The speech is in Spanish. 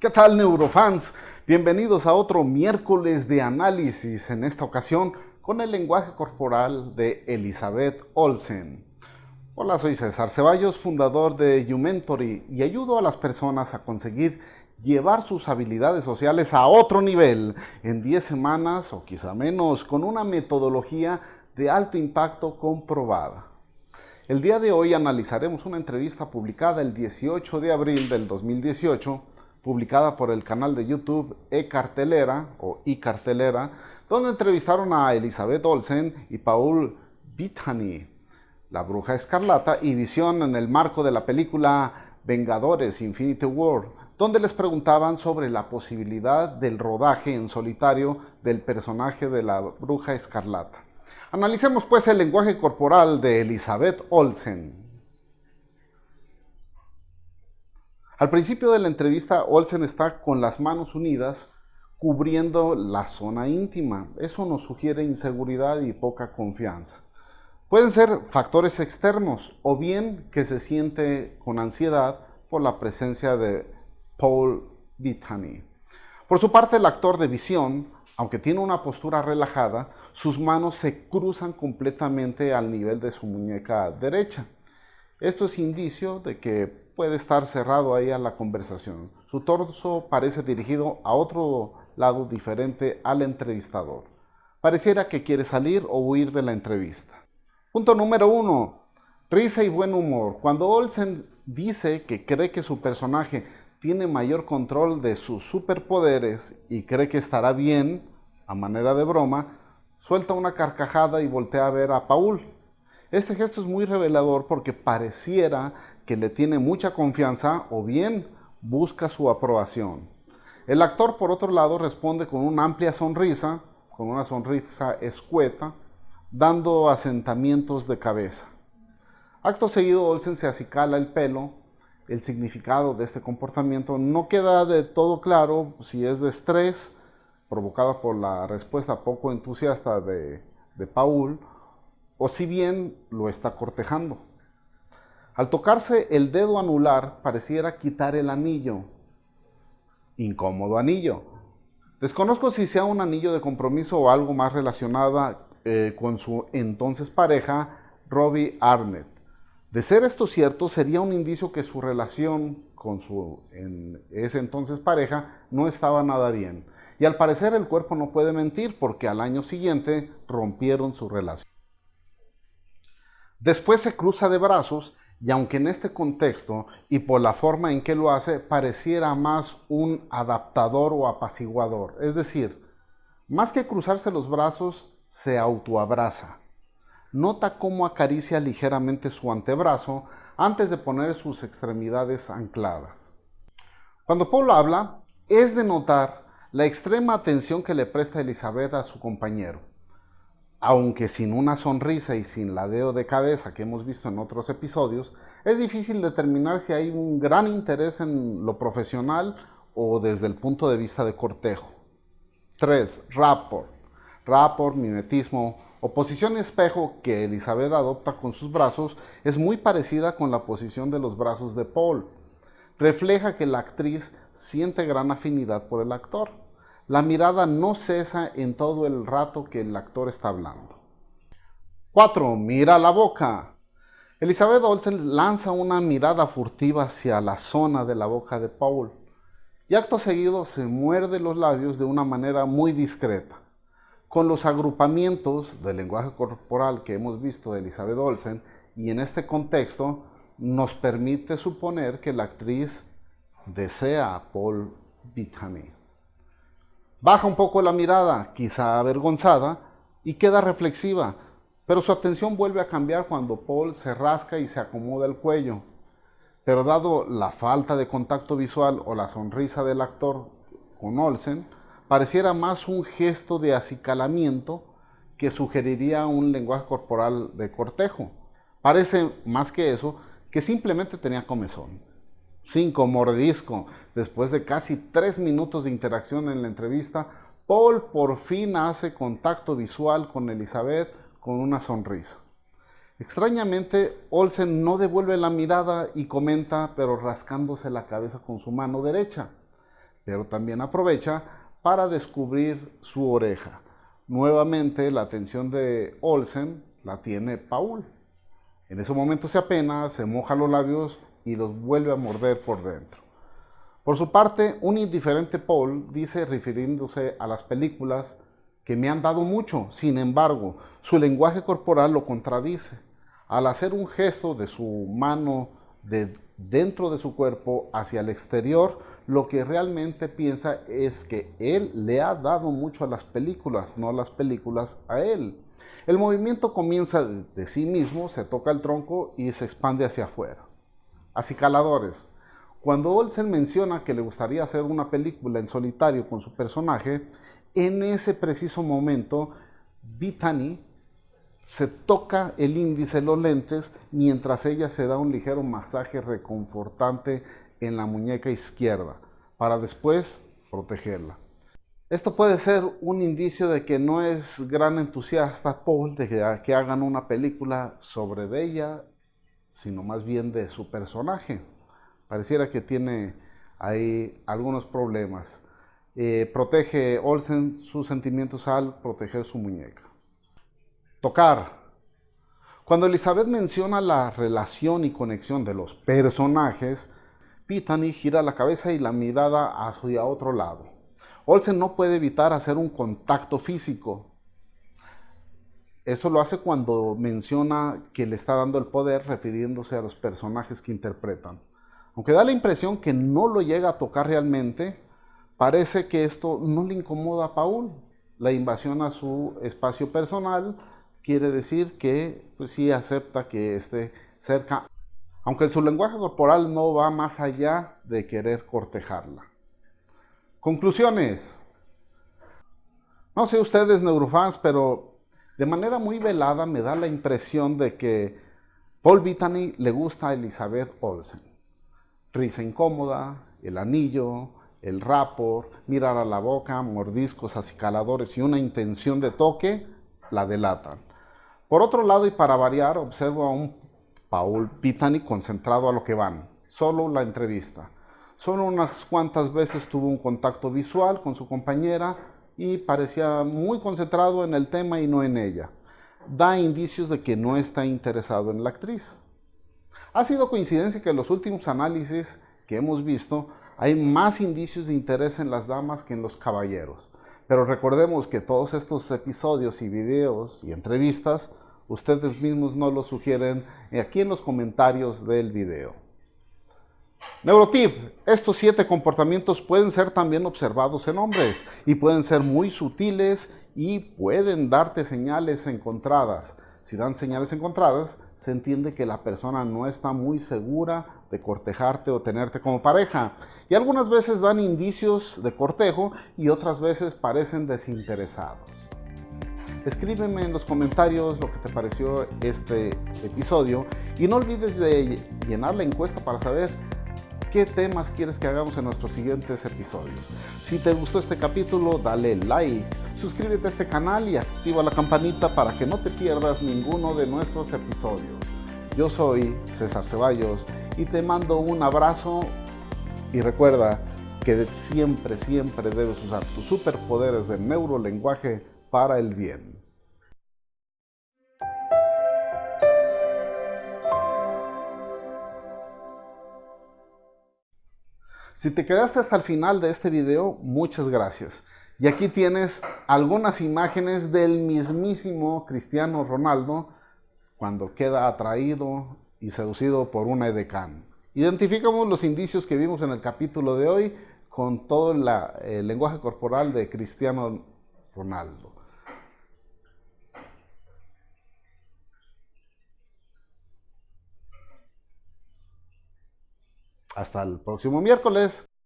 ¿Qué tal neurofans? Bienvenidos a otro miércoles de análisis, en esta ocasión con el lenguaje corporal de Elizabeth Olsen. Hola, soy César Ceballos, fundador de YouMentory y ayudo a las personas a conseguir llevar sus habilidades sociales a otro nivel en 10 semanas o quizá menos con una metodología de alto impacto comprobada. El día de hoy analizaremos una entrevista publicada el 18 de abril del 2018 publicada por el canal de YouTube E-Cartelera o I-Cartelera, donde entrevistaron a Elizabeth Olsen y Paul Bettany, la bruja escarlata, y Visión en el marco de la película Vengadores Infinity War, donde les preguntaban sobre la posibilidad del rodaje en solitario del personaje de la bruja escarlata. Analicemos pues el lenguaje corporal de Elizabeth Olsen. Al principio de la entrevista, Olsen está con las manos unidas cubriendo la zona íntima. Eso nos sugiere inseguridad y poca confianza. Pueden ser factores externos o bien que se siente con ansiedad por la presencia de Paul Bettany. Por su parte, el actor de visión, aunque tiene una postura relajada, sus manos se cruzan completamente al nivel de su muñeca derecha. Esto es indicio de que puede estar cerrado ahí a la conversación. Su torso parece dirigido a otro lado diferente al entrevistador. Pareciera que quiere salir o huir de la entrevista. Punto número uno. Risa y buen humor. Cuando Olsen dice que cree que su personaje tiene mayor control de sus superpoderes y cree que estará bien, a manera de broma, suelta una carcajada y voltea a ver a Paul. Este gesto es muy revelador porque pareciera que le tiene mucha confianza o bien busca su aprobación. El actor, por otro lado, responde con una amplia sonrisa, con una sonrisa escueta, dando asentamientos de cabeza. Acto seguido, Olsen se acicala el pelo. El significado de este comportamiento no queda de todo claro si es de estrés, provocado por la respuesta poco entusiasta de, de Paul, o si bien lo está cortejando. Al tocarse el dedo anular pareciera quitar el anillo. Incómodo anillo. Desconozco si sea un anillo de compromiso o algo más relacionado eh, con su entonces pareja, Robbie Arnett. De ser esto cierto, sería un indicio que su relación con su en ese entonces pareja no estaba nada bien. Y al parecer el cuerpo no puede mentir porque al año siguiente rompieron su relación. Después se cruza de brazos y aunque en este contexto y por la forma en que lo hace pareciera más un adaptador o apaciguador, es decir, más que cruzarse los brazos, se autoabraza. Nota cómo acaricia ligeramente su antebrazo antes de poner sus extremidades ancladas. Cuando Paul habla, es de notar la extrema atención que le presta Elizabeth a su compañero aunque sin una sonrisa y sin ladeo de cabeza que hemos visto en otros episodios, es difícil determinar si hay un gran interés en lo profesional o desde el punto de vista de cortejo. 3. Rapport. Rapport, mimetismo o posición espejo que Elizabeth adopta con sus brazos es muy parecida con la posición de los brazos de Paul. Refleja que la actriz siente gran afinidad por el actor. La mirada no cesa en todo el rato que el actor está hablando. 4. Mira la boca. Elizabeth Olsen lanza una mirada furtiva hacia la zona de la boca de Paul y acto seguido se muerde los labios de una manera muy discreta. Con los agrupamientos del lenguaje corporal que hemos visto de Elizabeth Olsen y en este contexto nos permite suponer que la actriz desea a Paul Bettany. Baja un poco la mirada, quizá avergonzada, y queda reflexiva, pero su atención vuelve a cambiar cuando Paul se rasca y se acomoda el cuello. Pero dado la falta de contacto visual o la sonrisa del actor con Olsen, pareciera más un gesto de acicalamiento que sugeriría un lenguaje corporal de cortejo. Parece más que eso que simplemente tenía comezón. 5. Mordisco. Después de casi tres minutos de interacción en la entrevista, Paul por fin hace contacto visual con Elizabeth con una sonrisa. Extrañamente, Olsen no devuelve la mirada y comenta, pero rascándose la cabeza con su mano derecha. pero también aprovecha para descubrir su oreja. Nuevamente la atención de Olsen la tiene Paul. En ese momento se apena, se moja los labios y los vuelve a morder por dentro. Por su parte, un indiferente Paul dice, refiriéndose a las películas, que me han dado mucho, sin embargo, su lenguaje corporal lo contradice. Al hacer un gesto de su mano de dentro de su cuerpo hacia el exterior, lo que realmente piensa es que él le ha dado mucho a las películas, no las películas a él. El movimiento comienza de sí mismo, se toca el tronco y se expande hacia afuera. Acicaladores. Cuando Olsen menciona que le gustaría hacer una película en solitario con su personaje, en ese preciso momento, Bethany se toca el índice los lentes mientras ella se da un ligero masaje reconfortante en la muñeca izquierda para después protegerla. Esto puede ser un indicio de que no es gran entusiasta Paul de que, hagan una película sobre ella, sino más bien de su personaje. Pareciera que tiene ahí algunos problemas. Eh, protege Olsen sus sentimientos al proteger su muñeca. Tocar. Cuando Elizabeth menciona la relación y conexión de los personajes, Pitani gira la cabeza y la mirada hacia otro lado. Olsen no puede evitar hacer un contacto físico. Esto lo hace cuando menciona que le está dando el poder refiriéndose a los personajes que interpretan. Aunque da la impresión que no lo llega a tocar realmente, parece que esto no le incomoda a Paul. La invasión a su espacio personal quiere decir que pues, sí acepta que esté cerca, aunque su lenguaje corporal no va más allá de querer cortejarla. Conclusiones. No sé ustedes neurofans, pero de manera muy velada me da la impresión de que Paul Bettany le gusta a Elizabeth Olsen risa incómoda, el anillo, el rapor, mirar a la boca, mordiscos acicaladores y una intención de toque, la delatan. Por otro lado, y para variar, observo a un Paul Pitani concentrado a lo que van, solo la entrevista. Solo unas cuantas veces tuvo un contacto visual con su compañera y parecía muy concentrado en el tema y no en ella. Da indicios de que no está interesado en la actriz. Ha sido coincidencia que en los últimos análisis que hemos visto hay más indicios de interés en las damas que en los caballeros. Pero recordemos que todos estos episodios y videos y entrevistas ustedes mismos nos los sugieren aquí en los comentarios del video. Neurotip, estos siete comportamientos pueden ser también observados en hombres y pueden ser muy sutiles y pueden darte señales encontradas. Si dan señales encontradas, se entiende que la persona no está muy segura de cortejarte o tenerte como pareja. Y algunas veces dan indicios de cortejo y otras veces parecen desinteresados. Escríbeme en los comentarios lo que te pareció este episodio y no olvides de llenar la encuesta para saber qué temas quieres que hagamos en nuestros siguientes episodios. Si te gustó este capítulo, dale like, suscríbete a este canal y activa la campanita para que no te pierdas ninguno de nuestros episodios. Yo soy César Ceballos y te mando un abrazo y recuerda que siempre, siempre debes usar tus superpoderes de neurolenguaje para el bien. Si te quedaste hasta el final de este video, muchas gracias. Y aquí tienes algunas imágenes del mismísimo Cristiano Ronaldo cuando queda atraído y seducido por una edecán. Identificamos los indicios que vimos en el capítulo de hoy con todo el lenguaje corporal de Cristiano Ronaldo. Hasta el próximo miércoles.